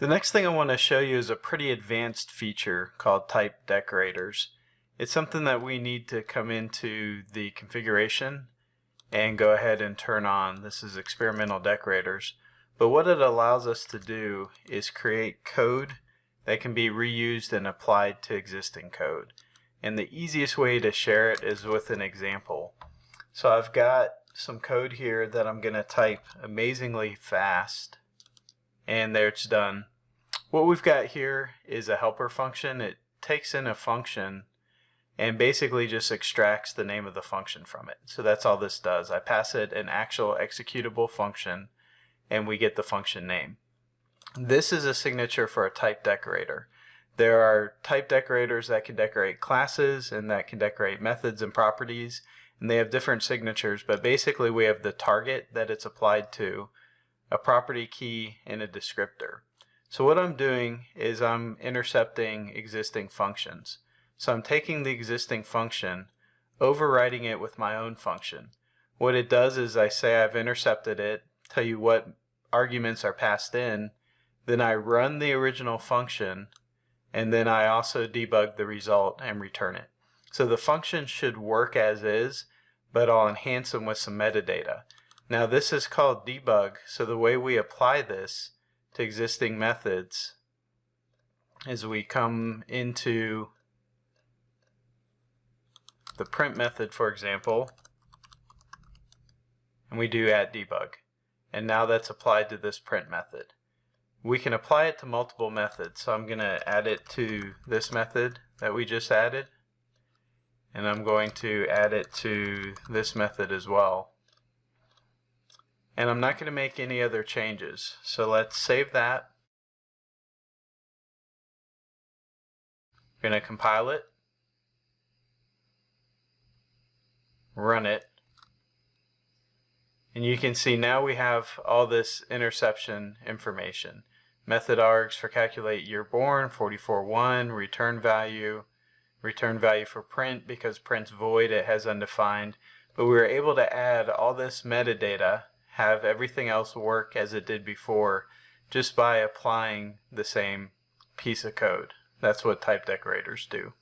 The next thing I want to show you is a pretty advanced feature called type decorators. It's something that we need to come into the configuration and go ahead and turn on. This is experimental decorators. But what it allows us to do is create code that can be reused and applied to existing code. And the easiest way to share it is with an example. So I've got some code here that I'm going to type amazingly fast and there it's done. What we've got here is a helper function. It takes in a function and basically just extracts the name of the function from it. So that's all this does. I pass it an actual executable function and we get the function name. This is a signature for a type decorator. There are type decorators that can decorate classes and that can decorate methods and properties and they have different signatures but basically we have the target that it's applied to, a property key, and a descriptor. So what I'm doing is I'm intercepting existing functions. So I'm taking the existing function, overriding it with my own function. What it does is I say I've intercepted it, tell you what arguments are passed in, then I run the original function, and then I also debug the result and return it. So the function should work as is, but I'll enhance them with some metadata. Now this is called debug, so the way we apply this to existing methods is we come into the print method, for example, and we do at debug. And now that's applied to this print method. We can apply it to multiple methods. So I'm going to add it to this method that we just added. And I'm going to add it to this method as well and I'm not going to make any other changes. So let's save that. I'm going to compile it, run it, and you can see now we have all this interception information. Method args for calculate year born, 44.1, return value, return value for print because print's void, it has undefined. But we were able to add all this metadata have everything else work as it did before just by applying the same piece of code. That's what type decorators do.